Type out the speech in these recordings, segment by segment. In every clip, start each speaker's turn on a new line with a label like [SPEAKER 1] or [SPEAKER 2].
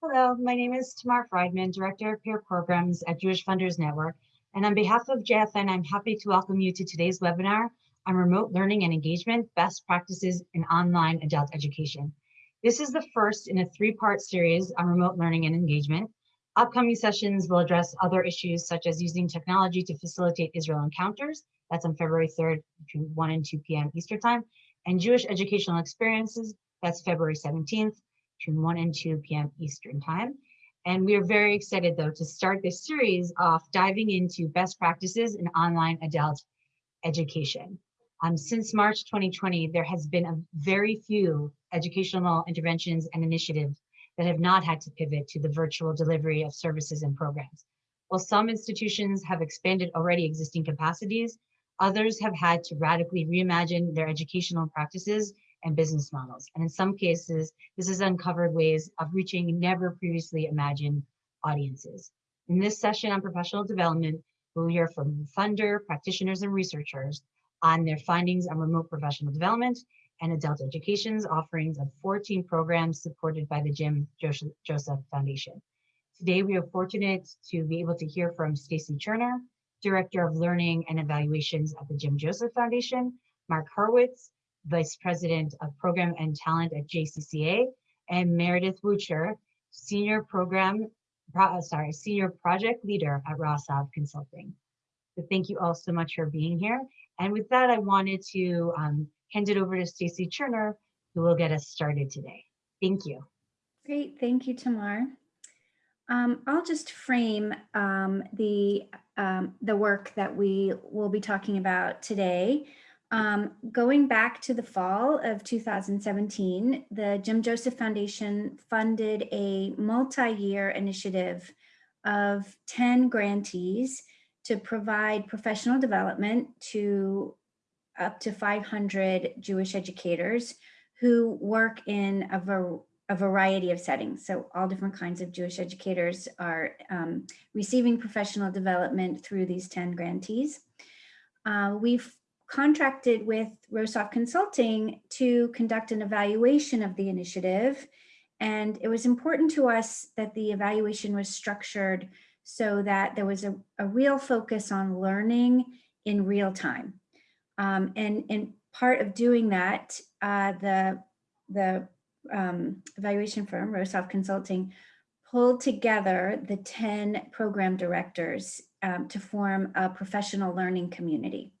[SPEAKER 1] Hello, my name is Tamar Friedman, Director of Peer Programs at Jewish Funders Network. And on behalf of JFN, I'm happy to welcome you to today's webinar on remote learning and engagement, best practices in online adult education. This is the first in a three-part series on remote learning and engagement. Upcoming sessions will address other issues such as using technology to facilitate Israel encounters. That's on February 3rd between 1 and 2 p.m. Eastern time. And Jewish educational experiences, that's February 17th between 1 and 2 p.m. Eastern Time. And we are very excited, though, to start this series off diving into best practices in online adult education. Um, since March 2020, there has been a very few educational interventions and initiatives that have not had to pivot to the virtual delivery of services and programs. While some institutions have expanded already existing capacities, others have had to radically reimagine their educational practices and business models. And in some cases, this has uncovered ways of reaching never previously imagined audiences. In this session on professional development, we'll hear from funder, practitioners, and researchers on their findings on remote professional development and adult education's offerings of 14 programs supported by the Jim Joseph Foundation. Today, we are fortunate to be able to hear from Stacie Cherner, Director of Learning and Evaluations at the Jim Joseph Foundation, Mark Hurwitz, Vice President of Program and Talent at JCCA, and Meredith Woocher, Senior Program, uh, sorry, Senior Project Leader at Rosov Consulting. So thank you all so much for being here. And with that, I wanted to um, hand it over to Stacie Cherner, who will get us started today. Thank you.
[SPEAKER 2] Great, thank you, Tamar. Um, I'll just frame um, the, um, the work that we will be talking about today. Um, going back to the fall of 2017, the Jim Joseph Foundation funded a multi-year initiative of 10 grantees to provide professional development to up to 500 Jewish educators who work in a, var a variety of settings. So all different kinds of Jewish educators are um, receiving professional development through these 10 grantees. Uh, we've contracted with Rosov Consulting to conduct an evaluation of the initiative. And it was important to us that the evaluation was structured so that there was a, a real focus on learning in real time. Um, and, and part of doing that, uh, the, the um, evaluation firm, Rosov Consulting, pulled together the 10 program directors um, to form a professional learning community.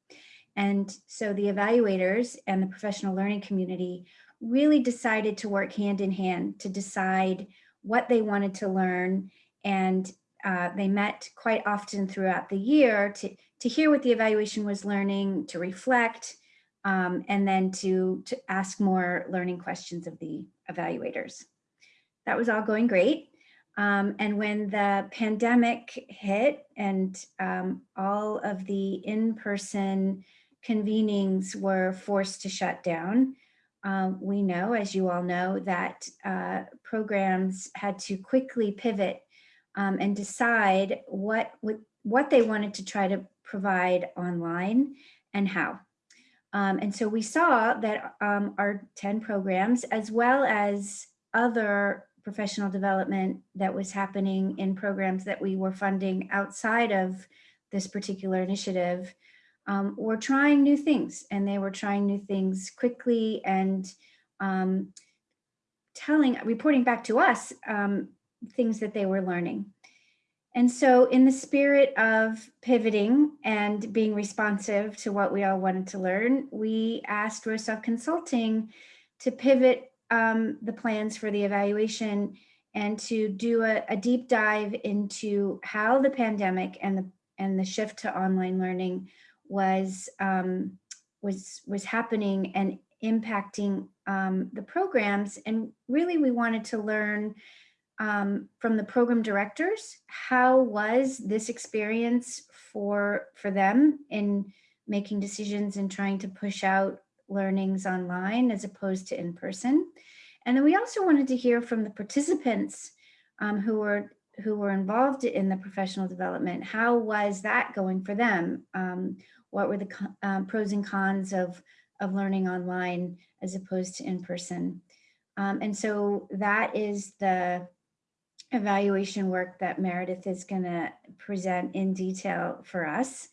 [SPEAKER 2] And so the evaluators and the professional learning community really decided to work hand in hand to decide what they wanted to learn. And uh, they met quite often throughout the year to, to hear what the evaluation was learning, to reflect, um, and then to, to ask more learning questions of the evaluators. That was all going great. Um, and when the pandemic hit and um, all of the in-person convenings were forced to shut down. Um, we know, as you all know, that uh, programs had to quickly pivot um, and decide what, what, what they wanted to try to provide online and how. Um, and so we saw that um, our 10 programs, as well as other professional development that was happening in programs that we were funding outside of this particular initiative, um, were trying new things and they were trying new things quickly and um, telling, reporting back to us um, things that they were learning. And so in the spirit of pivoting and being responsive to what we all wanted to learn, we asked Rosov Consulting to pivot um, the plans for the evaluation and to do a, a, deep dive into how the pandemic and the, and the shift to online learning was um, was was happening and impacting um, the programs. And really, we wanted to learn um, from the program directors how was this experience for for them in making decisions and trying to push out learnings online as opposed to in person. And then we also wanted to hear from the participants um, who were who were involved in the professional development. How was that going for them? Um, what were the um, pros and cons of, of learning online as opposed to in person. Um, and so that is the, evaluation work that Meredith is going to present in detail for us.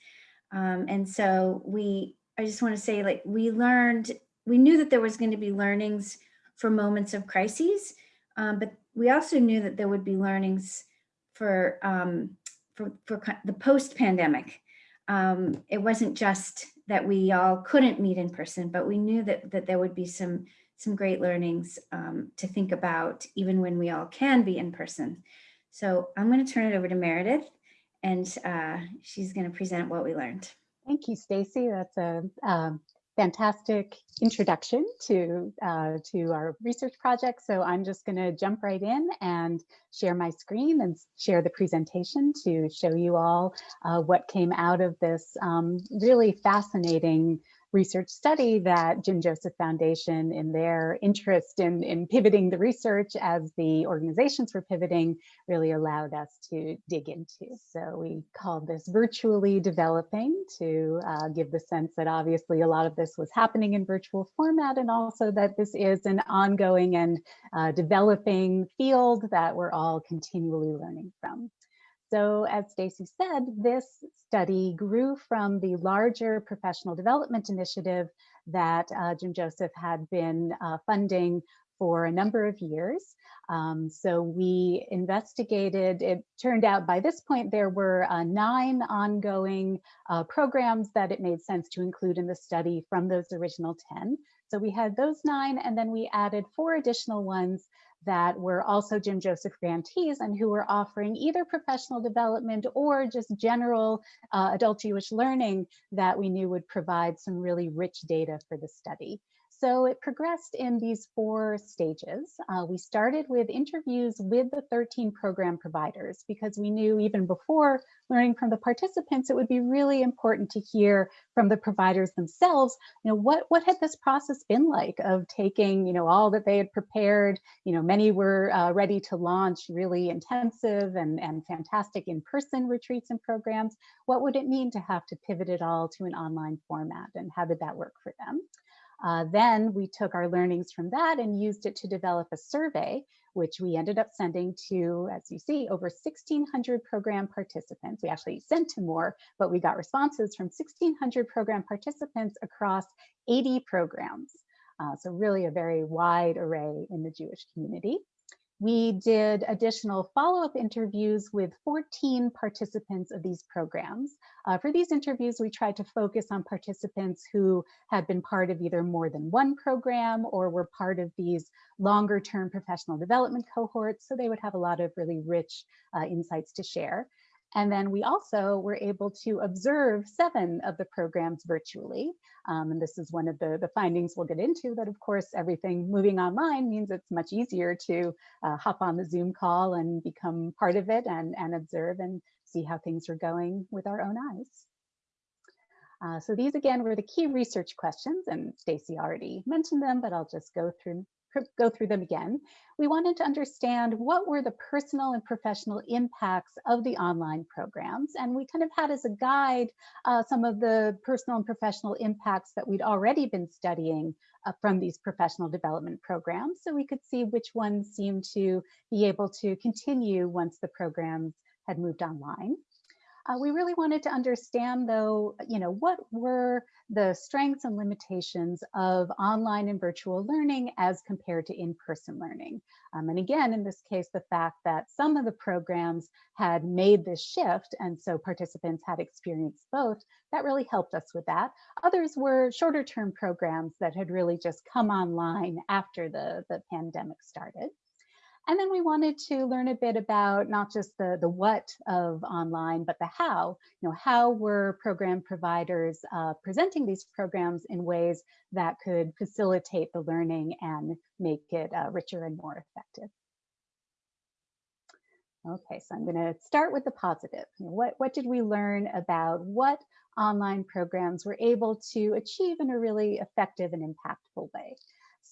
[SPEAKER 2] Um, and so we, I just want to say like we learned, we knew that there was going to be learnings for moments of crises, um, but we also knew that there would be learnings for, um, for, for the post-pandemic. Um, it wasn't just that we all couldn't meet in person, but we knew that, that there would be some some great learnings um, to think about even when we all can be in person. So I'm going to turn it over to Meredith and uh, she's going to present what we learned.
[SPEAKER 3] Thank you, Stacie. That's a um, fantastic introduction to, uh, to our research project. So I'm just going to jump right in and share my screen and share the presentation to show you all uh, what came out of this um, really fascinating research study that Jim Joseph Foundation in their interest in, in pivoting the research as the organizations were pivoting really allowed us to dig into. So we called this virtually developing to uh, give the sense that obviously a lot of this was happening in virtual format and also that this is an ongoing and uh, developing field that we're all continually learning from. So as Stacie said, this study grew from the larger professional development initiative that uh, Jim Joseph had been uh, funding for a number of years. Um, so we investigated, it turned out by this point there were uh, nine ongoing uh, programs that it made sense to include in the study from those original 10. So we had those nine and then we added four additional ones that were also Jim Joseph grantees and who were offering either professional development or just general uh, adult Jewish learning that we knew would provide some really rich data for the study. So it progressed in these four stages. Uh, we started with interviews with the 13 program providers because we knew even before learning from the participants, it would be really important to hear from the providers themselves, you know, what, what had this process been like of taking, you know, all that they had prepared, you know, many were uh, ready to launch really intensive and, and fantastic in-person retreats and programs. What would it mean to have to pivot it all to an online format and how did that work for them? Uh, then we took our learnings from that and used it to develop a survey, which we ended up sending to, as you see, over 1,600 program participants. We actually sent to more, but we got responses from 1,600 program participants across 80 programs. Uh, so really a very wide array in the Jewish community. We did additional follow-up interviews with 14 participants of these programs. Uh, for these interviews, we tried to focus on participants who had been part of either more than one program or were part of these longer term professional development cohorts. So they would have a lot of really rich uh, insights to share. And then we also were able to observe seven of the programs virtually. Um, and this is one of the, the findings we'll get into that of course, everything moving online means it's much easier to uh, hop on the Zoom call and become part of it and, and observe and see how things are going with our own eyes. Uh, so these again were the key research questions and Stacie already mentioned them, but I'll just go through go through them again. We wanted to understand what were the personal and professional impacts of the online programs. And we kind of had as a guide uh, some of the personal and professional impacts that we'd already been studying uh, from these professional development programs. So we could see which ones seemed to be able to continue once the programs had moved online. Uh, we really wanted to understand though, you know, what were the strengths and limitations of online and virtual learning as compared to in-person learning. Um, and again, in this case, the fact that some of the programs had made this shift and so participants had experienced both, that really helped us with that. Others were shorter term programs that had really just come online after the, the pandemic started. And then we wanted to learn a bit about not just the, the what of online, but the how. You know, how were program providers uh, presenting these programs in ways that could facilitate the learning and make it uh, richer and more effective. Okay, so I'm going to start with the positive. What, what did we learn about what online programs were able to achieve in a really effective and impactful way?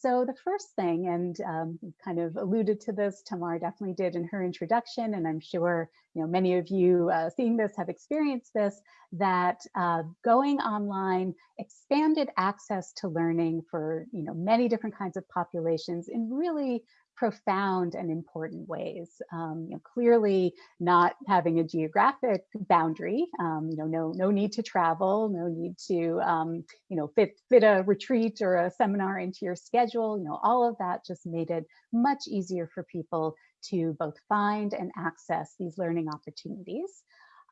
[SPEAKER 3] So the first thing, and um, kind of alluded to this, Tamar definitely did in her introduction, and I'm sure you know many of you uh, seeing this have experienced this, that uh, going online expanded access to learning for you know many different kinds of populations in really profound and important ways. Um, you know, clearly not having a geographic boundary, um, you know, no, no need to travel, no need to, um, you know, fit, fit a retreat or a seminar into your schedule, you know, all of that just made it much easier for people to both find and access these learning opportunities.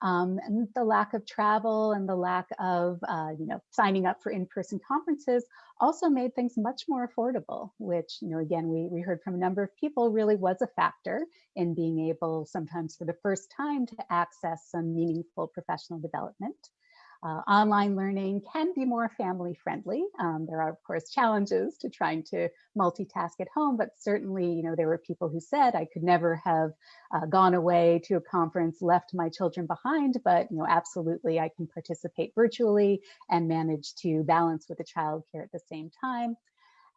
[SPEAKER 3] Um, and the lack of travel and the lack of, uh, you know, signing up for in-person conferences also made things much more affordable, which, you know, again, we, we heard from a number of people really was a factor in being able sometimes for the first time to access some meaningful professional development. Uh, online learning can be more family friendly. Um, there are of course challenges to trying to multitask at home, but certainly, you know, there were people who said I could never have uh, gone away to a conference, left my children behind, but you know, absolutely I can participate virtually and manage to balance with the childcare at the same time.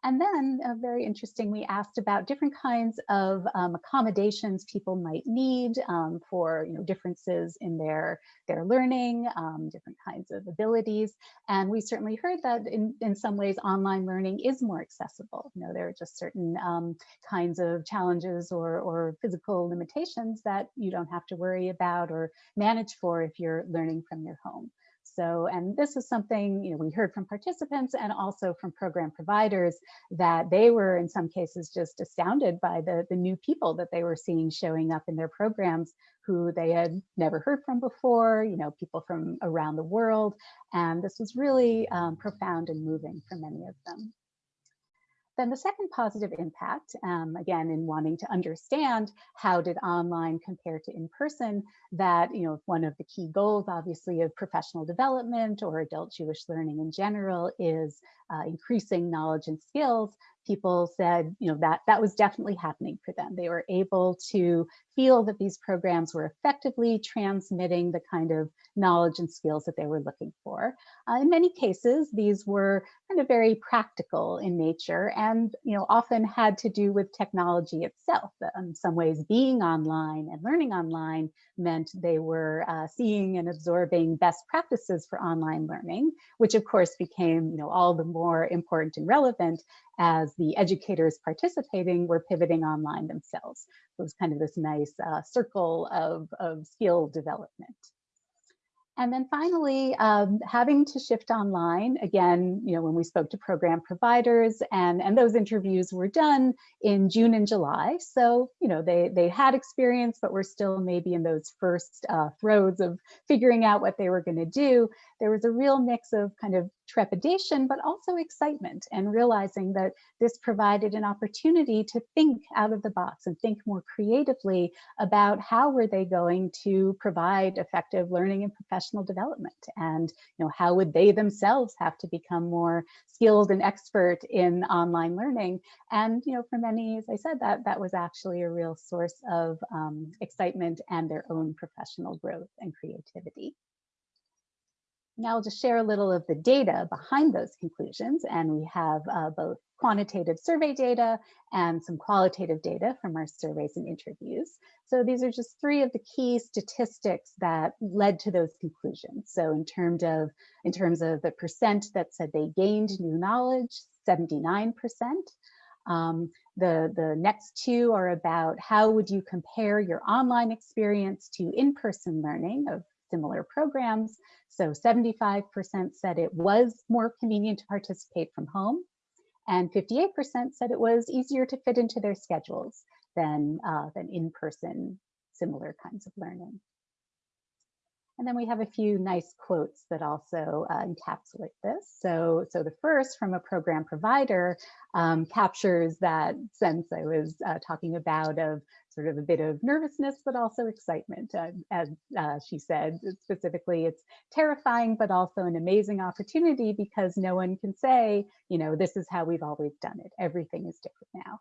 [SPEAKER 3] And then uh, very interesting, we asked about different kinds of um, accommodations people might need um, for you know, differences in their, their learning, um, different kinds of abilities. And we certainly heard that in, in some ways online learning is more accessible. You know, there are just certain um, kinds of challenges or, or physical limitations that you don't have to worry about or manage for if you're learning from your home. So, and this was something, you know, we heard from participants and also from program providers that they were in some cases just astounded by the, the new people that they were seeing showing up in their programs who they had never heard from before, you know, people from around the world. And this was really um, profound and moving for many of them. Then the second positive impact, um, again, in wanting to understand how did online compare to in-person, that, you know, one of the key goals, obviously, of professional development or adult Jewish learning in general is uh, increasing knowledge and skills, people said, you know, that that was definitely happening for them. They were able to feel that these programs were effectively transmitting the kind of knowledge and skills that they were looking for. Uh, in many cases, these were kind of very practical in nature and, you know, often had to do with technology itself. In some ways, being online and learning online meant they were uh, seeing and absorbing best practices for online learning, which of course became, you know, all the more important and relevant as the educators participating were pivoting online themselves. So it was kind of this nice uh, circle of, of skill development. And then finally, um, having to shift online, again, you know, when we spoke to program providers and, and those interviews were done in June and July. So, you know, they, they had experience, but were still maybe in those first uh, throes of figuring out what they were gonna do. There was a real mix of kind of trepidation, but also excitement and realizing that this provided an opportunity to think out of the box and think more creatively about how were they going to provide effective learning and professional development and you know how would they themselves have to become more skilled and expert in online learning and you know for many as I said that that was actually a real source of um, excitement and their own professional growth and creativity. Now I'll just share a little of the data behind those conclusions. And we have uh, both quantitative survey data and some qualitative data from our surveys and interviews. So these are just three of the key statistics that led to those conclusions. So in terms of, in terms of the percent that said they gained new knowledge, 79%. Um, the, the next two are about how would you compare your online experience to in-person learning of similar programs. So 75% said it was more convenient to participate from home and 58% said it was easier to fit into their schedules than, uh, than in-person similar kinds of learning. And then we have a few nice quotes that also uh, encapsulate this. So, so the first from a program provider um, captures that sense I was uh, talking about of sort of a bit of nervousness, but also excitement. Uh, as uh, she said, specifically, it's terrifying, but also an amazing opportunity because no one can say, you know, this is how we've always done it. Everything is different now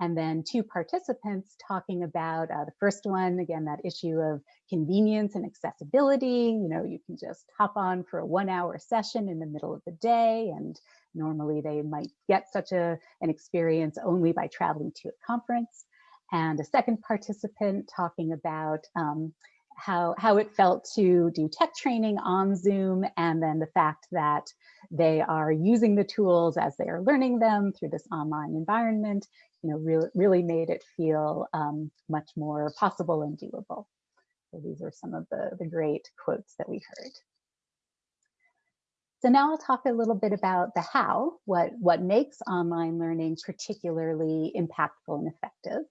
[SPEAKER 3] and then two participants talking about uh, the first one, again, that issue of convenience and accessibility. You know, you can just hop on for a one hour session in the middle of the day and normally they might get such a, an experience only by traveling to a conference. And a second participant talking about um, how, how it felt to do tech training on Zoom and then the fact that they are using the tools as they are learning them through this online environment, you know, really, really made it feel um, much more possible and doable. So these are some of the, the great quotes that we heard. So now I'll talk a little bit about the how, what, what makes online learning particularly impactful and effective.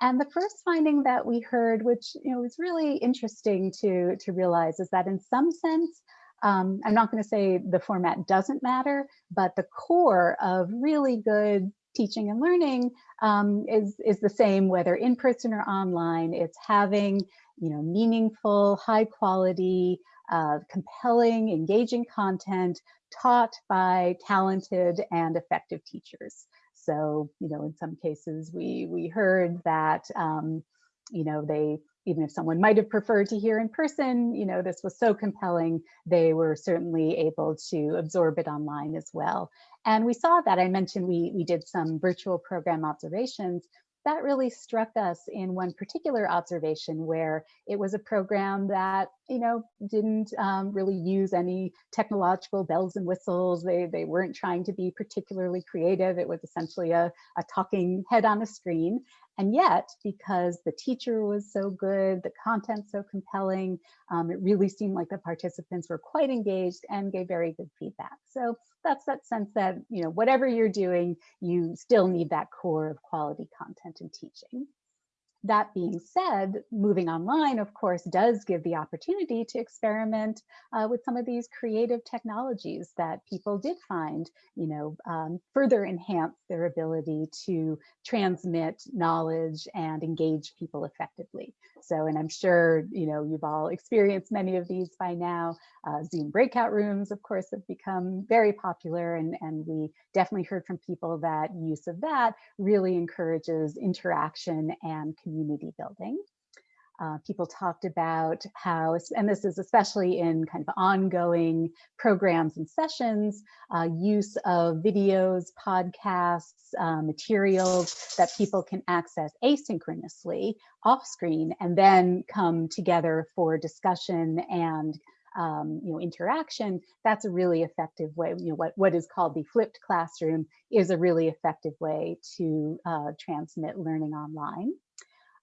[SPEAKER 3] And the first finding that we heard, which you know was really interesting to, to realize, is that in some sense, um, I'm not going to say the format doesn't matter, but the core of really good teaching and learning um, is, is the same whether in person or online. It's having you know, meaningful, high quality, uh, compelling, engaging content taught by talented and effective teachers. So, you know, in some cases we, we heard that, um, you know, they, even if someone might have preferred to hear in person, you know, this was so compelling, they were certainly able to absorb it online as well. And we saw that, I mentioned we, we did some virtual program observations that really struck us in one particular observation where it was a program that, you know, didn't um, really use any technological bells and whistles. They, they weren't trying to be particularly creative. It was essentially a, a talking head on a screen. And yet, because the teacher was so good, the content so compelling, um, it really seemed like the participants were quite engaged and gave very good feedback. So that's that sense that, you know, whatever you're doing, you still need that core of quality content and teaching. That being said, moving online, of course, does give the opportunity to experiment uh, with some of these creative technologies that people did find, you know, um, further enhance their ability to transmit knowledge and engage people effectively. So, and I'm sure, you know, you've all experienced many of these by now. Uh, Zoom breakout rooms, of course, have become very popular and, and we definitely heard from people that use of that really encourages interaction and community building. Uh, people talked about how, and this is especially in kind of ongoing programs and sessions, uh, use of videos, podcasts, uh, materials that people can access asynchronously off screen and then come together for discussion and um, you know, interaction, that's a really effective way, you know, what, what is called the flipped classroom is a really effective way to uh, transmit learning online.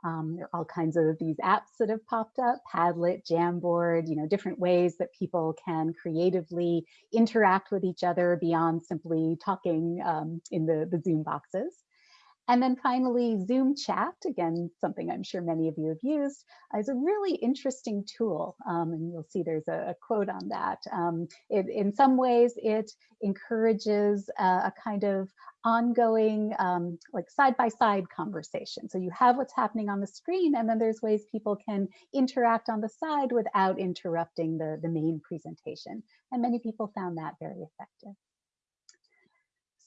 [SPEAKER 3] Um, there are all kinds of these apps that have popped up, Padlet, Jamboard, you know, different ways that people can creatively interact with each other beyond simply talking um, in the, the Zoom boxes. And then finally, Zoom chat, again, something I'm sure many of you have used, is a really interesting tool. Um, and you'll see there's a, a quote on that. Um, it, in some ways, it encourages a, a kind of ongoing, um, like side-by-side -side conversation. So you have what's happening on the screen, and then there's ways people can interact on the side without interrupting the, the main presentation. And many people found that very effective.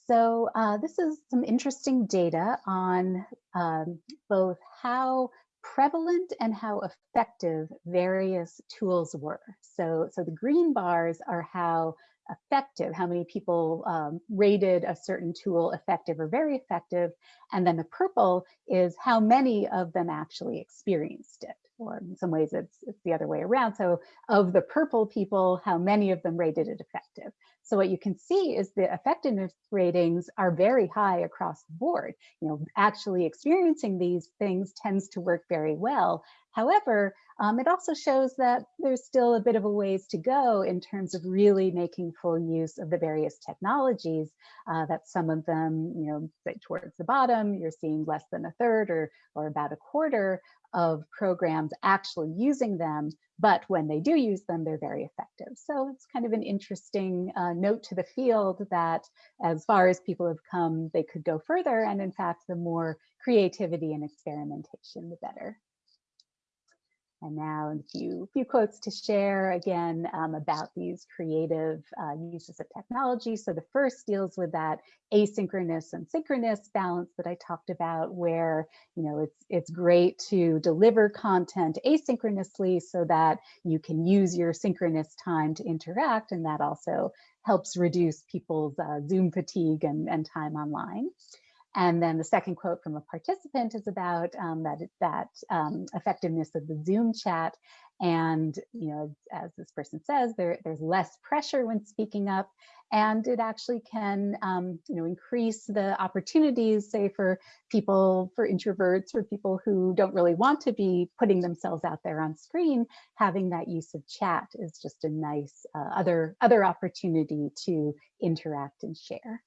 [SPEAKER 3] So uh, this is some interesting data on um, both how prevalent and how effective various tools were. So, so the green bars are how effective, how many people um, rated a certain tool effective or very effective. And then the purple is how many of them actually experienced it or in some ways it's, it's the other way around. So of the purple people, how many of them rated it effective? So what you can see is the effectiveness ratings are very high across the board. You know, actually experiencing these things tends to work very well. However, um, it also shows that there's still a bit of a ways to go in terms of really making full use of the various technologies uh, that some of them, you know, towards the bottom, you're seeing less than a third or, or about a quarter of programs actually using them, but when they do use them, they're very effective. So it's kind of an interesting uh, note to the field that as far as people have come, they could go further. And in fact, the more creativity and experimentation, the better. And now a few, few quotes to share again um, about these creative uh, uses of technology. So the first deals with that asynchronous and synchronous balance that I talked about where, you know, it's, it's great to deliver content asynchronously so that you can use your synchronous time to interact and that also helps reduce people's uh, Zoom fatigue and, and time online. And then the second quote from a participant is about um, that, that um, effectiveness of the Zoom chat. And, you know, as this person says, there, there's less pressure when speaking up and it actually can, um, you know, increase the opportunities, say for people, for introverts, for people who don't really want to be putting themselves out there on screen, having that use of chat is just a nice uh, other, other opportunity to interact and share.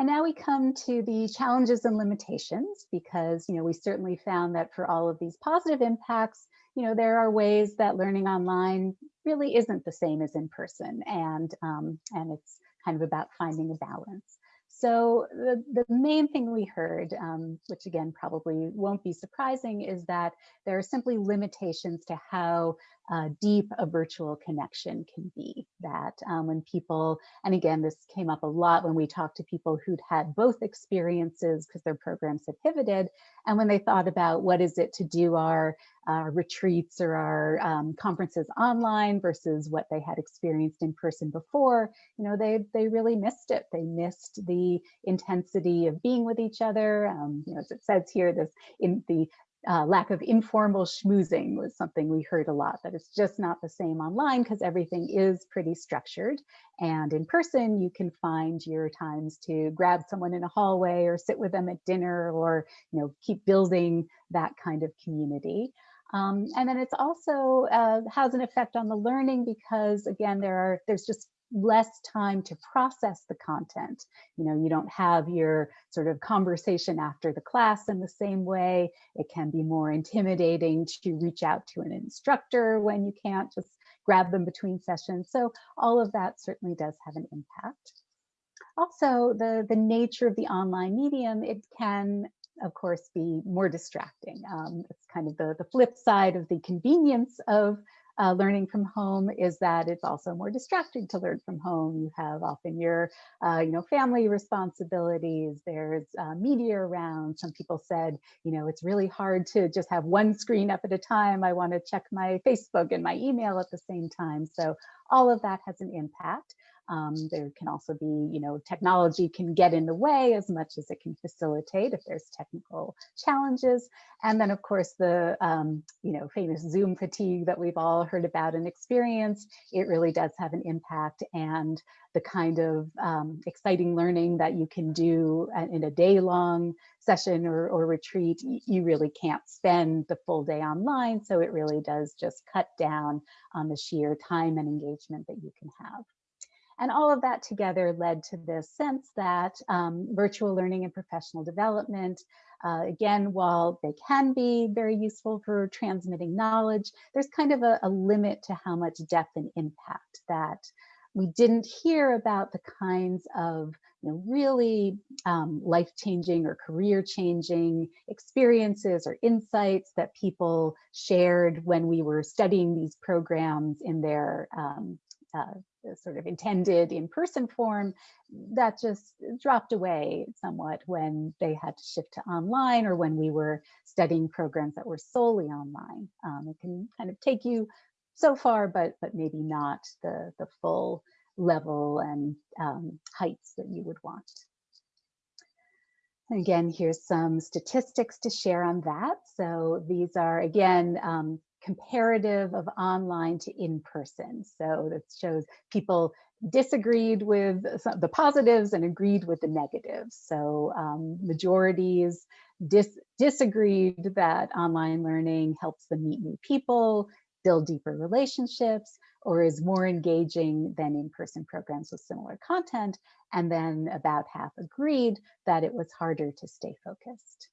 [SPEAKER 3] And now we come to the challenges and limitations because, you know, we certainly found that for all of these positive impacts, you know, there are ways that learning online really isn't the same as in person and, um, and it's kind of about finding a balance. So the, the main thing we heard, um, which again probably won't be surprising, is that there are simply limitations to how uh, deep a virtual connection can be. That um, when people, and again, this came up a lot when we talked to people who'd had both experiences because their programs had pivoted, and when they thought about what is it to do our uh, retreats or our um, conferences online versus what they had experienced in person before, you know, they they really missed it. They missed the intensity of being with each other. Um, you know, as it says here, this in the uh, lack of informal schmoozing was something we heard a lot, that it's just not the same online because everything is pretty structured. And in person, you can find your times to grab someone in a hallway or sit with them at dinner or, you know, keep building that kind of community. Um, and then it's also uh, has an effect on the learning because again, there are there's just less time to process the content. You know, you don't have your sort of conversation after the class in the same way. It can be more intimidating to reach out to an instructor when you can't just grab them between sessions. So all of that certainly does have an impact. Also, the, the nature of the online medium, it can of course, be more distracting. Um, it's kind of the, the flip side of the convenience of uh, learning from home is that it's also more distracting to learn from home. You have often your, uh, you know, family responsibilities. There's uh, media around. Some people said, you know, it's really hard to just have one screen up at a time. I want to check my Facebook and my email at the same time. So all of that has an impact. Um, there can also be, you know, technology can get in the way as much as it can facilitate if there's technical challenges. And then of course the, um, you know, famous Zoom fatigue that we've all heard about and experienced, it really does have an impact and the kind of um, exciting learning that you can do in a day long session or, or retreat, you really can't spend the full day online. So it really does just cut down on the sheer time and engagement that you can have. And all of that together led to this sense that um, virtual learning and professional development, uh, again, while they can be very useful for transmitting knowledge, there's kind of a, a limit to how much depth and impact that we didn't hear about the kinds of you know, really um, life-changing or career-changing experiences or insights that people shared when we were studying these programs in their um, uh, sort of intended in-person form that just dropped away somewhat when they had to shift to online or when we were studying programs that were solely online. Um, it can kind of take you so far, but but maybe not the the full level and um, heights that you would want. Again, here's some statistics to share on that. So these are, again, um, comparative of online to in-person. So that shows people disagreed with the positives and agreed with the negatives. So um, majorities dis disagreed that online learning helps them meet new people, build deeper relationships, or is more engaging than in-person programs with similar content. And then about half agreed that it was harder to stay focused.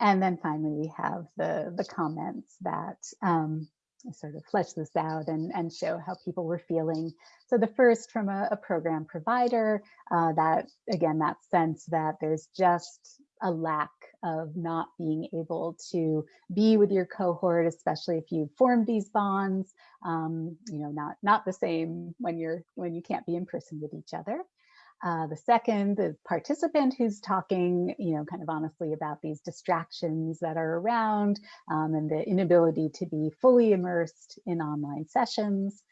[SPEAKER 3] And then finally, we have the, the comments that um, sort of flesh this out and, and show how people were feeling. So the first from a, a program provider, uh, that again, that sense that there's just a lack of not being able to be with your cohort, especially if you've formed these bonds, um, you know, not, not the same when you're when you can't be in person with each other. Uh, the second, the participant who's talking, you know, kind of honestly about these distractions that are around um, and the inability to be fully immersed in online sessions.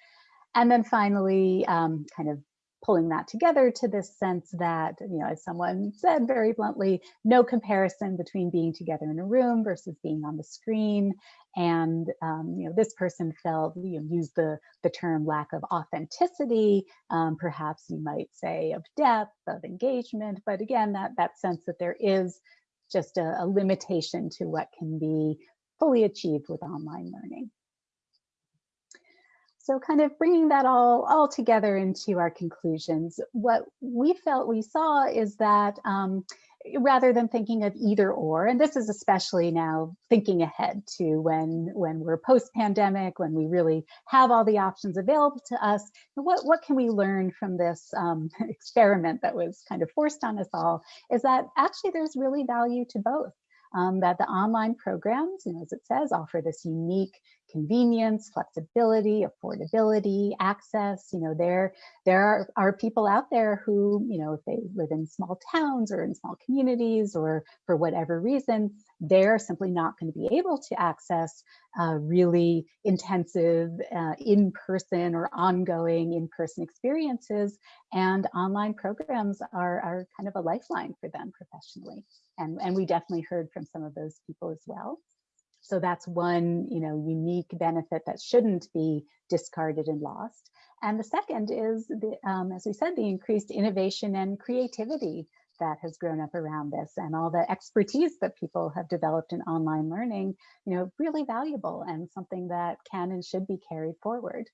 [SPEAKER 3] And then finally, um, kind of pulling that together to this sense that, you know, as someone said very bluntly, no comparison between being together in a room versus being on the screen. And, um, you know, this person felt, you know, used the, the term lack of authenticity, um, perhaps you might say of depth, of engagement, but again, that, that sense that there is just a, a limitation to what can be fully achieved with online learning. So kind of bringing that all, all together into our conclusions, what we felt we saw is that um, rather than thinking of either or, and this is especially now thinking ahead to when, when we're post-pandemic, when we really have all the options available to us, what, what can we learn from this um, experiment that was kind of forced on us all, is that actually there's really value to both. Um, that the online programs, you know, as it says, offer this unique convenience, flexibility, affordability, access. You know, there, there are, are people out there who, you know, if they live in small towns or in small communities or for whatever reason, they're simply not going to be able to access uh, really intensive uh, in-person or ongoing in-person experiences. And online programs are, are kind of a lifeline for them professionally. And, and we definitely heard from some of those people as well. So that's one, you know, unique benefit that shouldn't be discarded and lost. And the second is, the, um, as we said, the increased innovation and creativity that has grown up around this and all the expertise that people have developed in online learning, you know, really valuable and something that can and should be carried forward.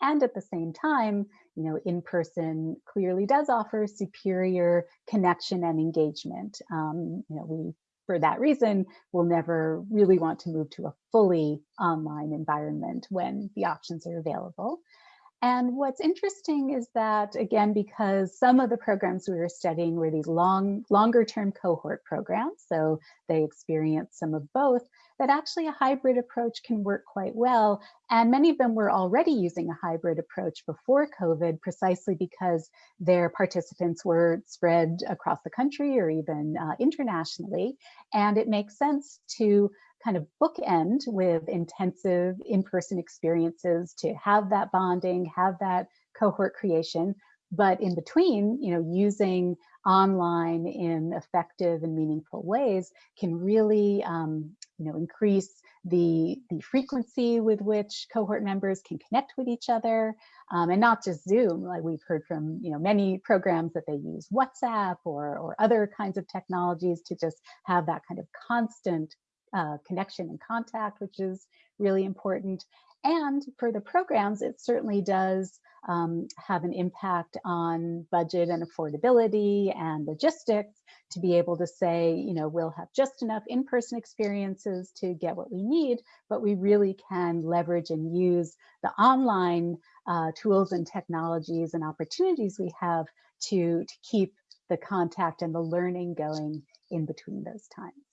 [SPEAKER 3] And at the same time, you know, in-person clearly does offer superior connection and engagement. Um, you know, we for that reason, we'll never really want to move to a fully online environment when the options are available. And what's interesting is that, again, because some of the programs we were studying were these long, longer term cohort programs, so they experienced some of both, that actually a hybrid approach can work quite well. And many of them were already using a hybrid approach before COVID, precisely because their participants were spread across the country or even uh, internationally. And it makes sense to kind of bookend with intensive in-person experiences to have that bonding, have that cohort creation, but in between, you know, using online in effective and meaningful ways can really, um, you know, increase the, the frequency with which cohort members can connect with each other um, and not just Zoom, like we've heard from, you know, many programs that they use WhatsApp or, or other kinds of technologies to just have that kind of constant uh, connection and contact, which is really important. And for the programs, it certainly does um, have an impact on budget and affordability and logistics to be able to say, you know, we'll have just enough in-person experiences to get what we need, but we really can leverage and use the online uh, tools and technologies and opportunities we have to, to keep the contact and the learning going in between those times.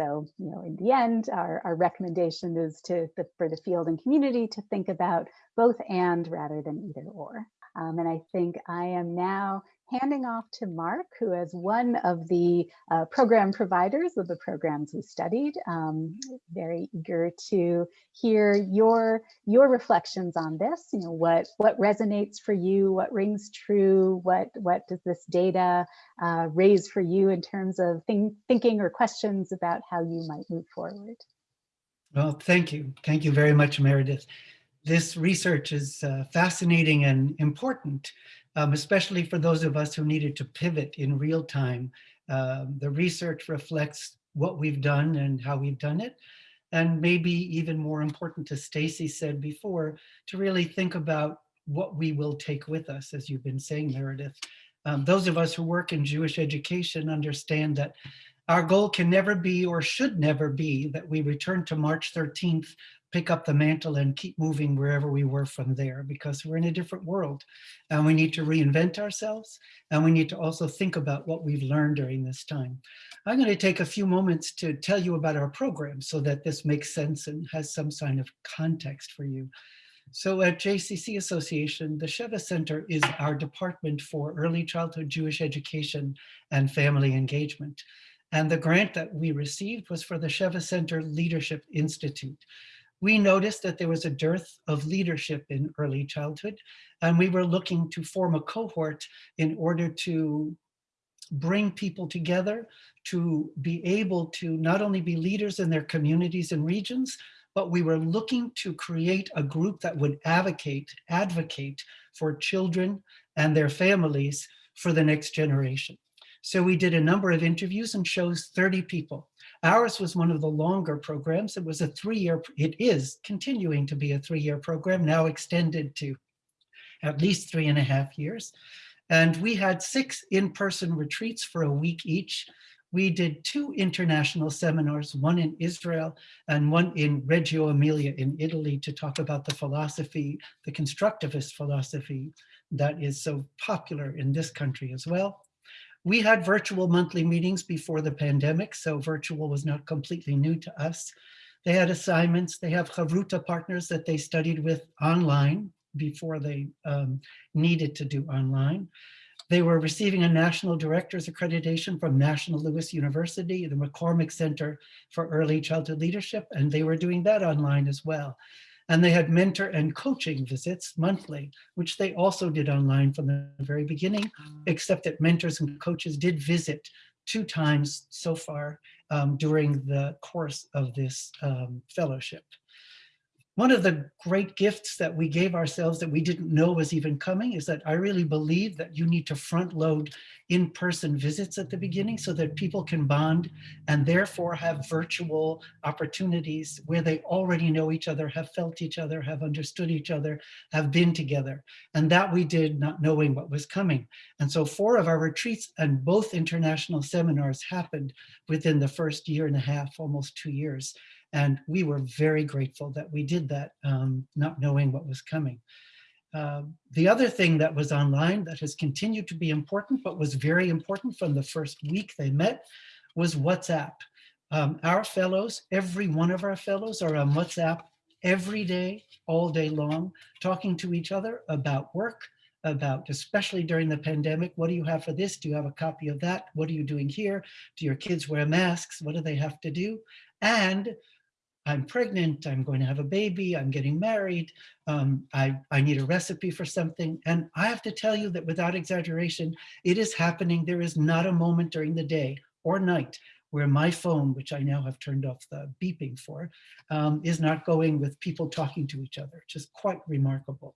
[SPEAKER 3] So, you know, in the end, our, our recommendation is to the, for the field and community to think about both and rather than either or. Um, and I think I am now handing off to Mark, who is one of the uh, program providers of the programs we studied. Um, very eager to hear your your reflections on this. You know, what what resonates for you, what rings true, what what does this data uh, raise for you in terms of think, thinking or questions about how you might move forward.
[SPEAKER 4] Well, thank you. Thank you very much, Meredith. This research is uh, fascinating and important um, especially for those of us who needed to pivot in real time. Um, the research reflects what we've done and how we've done it. And maybe even more important, as Stacie said before, to really think about what we will take with us, as you've been saying, Meredith. Um, those of us who work in Jewish education understand that our goal can never be or should never be that we return to March 13th pick up the mantle and keep moving wherever we were from there because we're in a different world and we need to reinvent ourselves and we need to also think about what we've learned during this time. I'm going to take a few moments to tell you about our program so that this makes sense and has some sign of context for you. So at JCC Association, the Sheva Center is our department for early childhood Jewish education and family engagement. And the grant that we received was for the Sheva Center Leadership Institute we noticed that there was a dearth of leadership in early childhood, and we were looking to form a cohort in order to bring people together to be able to not only be leaders in their communities and regions, but we were looking to create a group that would advocate, advocate for children and their families for the next generation. So we did a number of interviews and chose 30 people. Ours was one of the longer programs. It was a three-year, it is continuing to be a three-year program, now extended to at least three and a half years. And we had six in-person retreats for a week each. We did two international seminars, one in Israel and one in Reggio Emilia in Italy to talk about the philosophy, the constructivist philosophy that is so popular in this country as well. We had virtual monthly meetings before the pandemic, so virtual was not completely new to us. They had assignments, they have Chavruta partners that they studied with online before they um, needed to do online. They were receiving a National Director's Accreditation from National Louis University, the McCormick Center for Early Childhood Leadership, and they were doing that online as well. And they had mentor and coaching visits monthly, which they also did online from the very beginning, except that mentors and coaches did visit two times so far um, during the course of this um, fellowship. One of the great gifts that we gave ourselves that we didn't know was even coming is that I really believe that you need to front load in-person visits at the beginning so that people can bond and therefore have virtual opportunities where they already know each other, have felt each other, have understood each other, have been together. And that we did not knowing what was coming. And so four of our retreats and both international seminars happened within the first year and a half, almost two years. And we were very grateful that we did that, um, not knowing what was coming. Uh, the other thing that was online that has continued to be important, but was very important from the first week they met, was WhatsApp. Um, our fellows, every one of our fellows are on WhatsApp every day, all day long, talking to each other about work, about, especially during the pandemic, what do you have for this? Do you have a copy of that? What are you doing here? Do your kids wear masks? What do they have to do? And I'm pregnant, I'm going to have a baby, I'm getting married, um, I, I need a recipe for something. And I have to tell you that without exaggeration, it is happening. There is not a moment during the day or night where my phone, which I now have turned off the beeping for, um, is not going with people talking to each other, which is quite remarkable.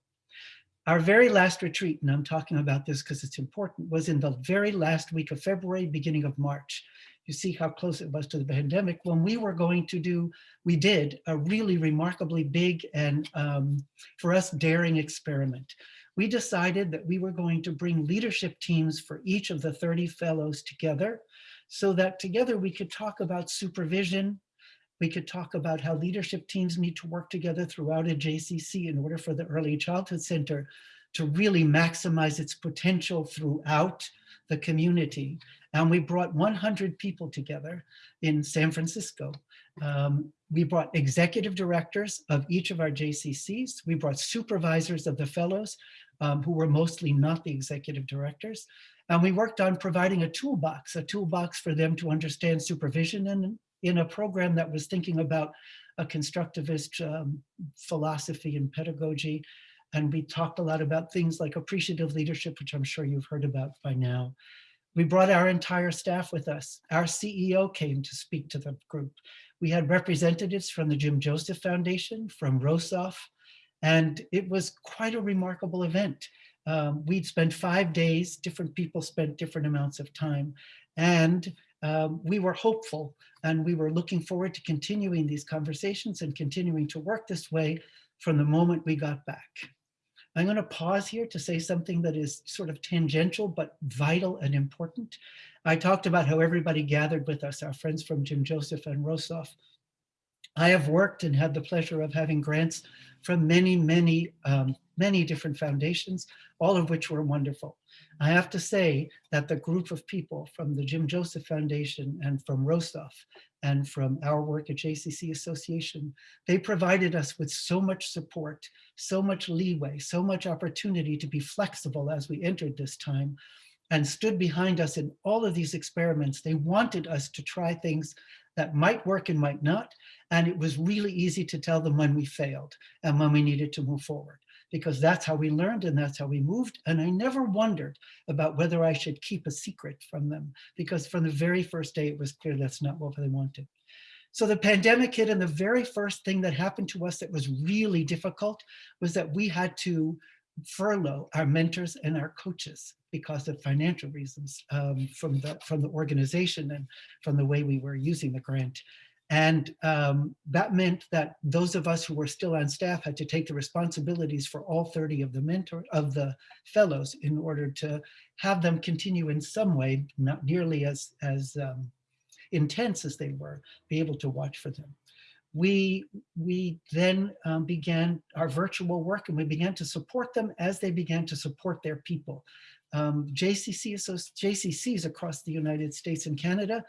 [SPEAKER 4] Our very last retreat, and I'm talking about this because it's important, was in the very last week of February, beginning of March you see how close it was to the pandemic, when we were going to do, we did a really remarkably big and um, for us daring experiment. We decided that we were going to bring leadership teams for each of the 30 fellows together so that together we could talk about supervision, we could talk about how leadership teams need to work together throughout a JCC in order for the Early Childhood Center to really maximize its potential throughout the community. And we brought 100 people together in San Francisco. Um, we brought executive directors of each of our JCCs. We brought supervisors of the fellows um, who were mostly not the executive directors. And we worked on providing a toolbox, a toolbox for them to understand supervision in, in a program that was thinking about a constructivist um, philosophy and pedagogy. And we talked a lot about things like appreciative leadership, which I'm sure you've heard about by now. We brought our entire staff with us. Our CEO came to speak to the group. We had representatives from the Jim Joseph Foundation, from Rosov, and it was quite a remarkable event. Um, we'd spent five days, different people spent different amounts of time, and um, we were hopeful and we were looking forward to continuing these conversations and continuing to work this way from the moment we got back. I'm going to pause here to say something that is sort of tangential, but vital and important. I talked about how everybody gathered with us, our friends from Jim Joseph and Rosov. I have worked and had the pleasure of having grants from many, many, um, many different foundations, all of which were wonderful. I have to say that the group of people from the Jim Joseph Foundation and from Rosov and from our work at JCC Association, they provided us with so much support, so much leeway, so much opportunity to be flexible as we entered this time and stood behind us in all of these experiments. They wanted us to try things that might work and might not. And it was really easy to tell them when we failed and when we needed to move forward because that's how we learned and that's how we moved. And I never wondered about whether I should keep a secret from them because from the very first day, it was clear that's not what they wanted. So the pandemic hit and the very first thing that happened to us that was really difficult was that we had to furlough our mentors and our coaches because of financial reasons um, from the from the organization and from the way we were using the grant. And um, that meant that those of us who were still on staff had to take the responsibilities for all 30 of the mentor of the fellows in order to have them continue in some way, not nearly as, as um, intense as they were, be able to watch for them. We, we then um, began our virtual work and we began to support them as they began to support their people. Um, JCC, JCCs across the United States and Canada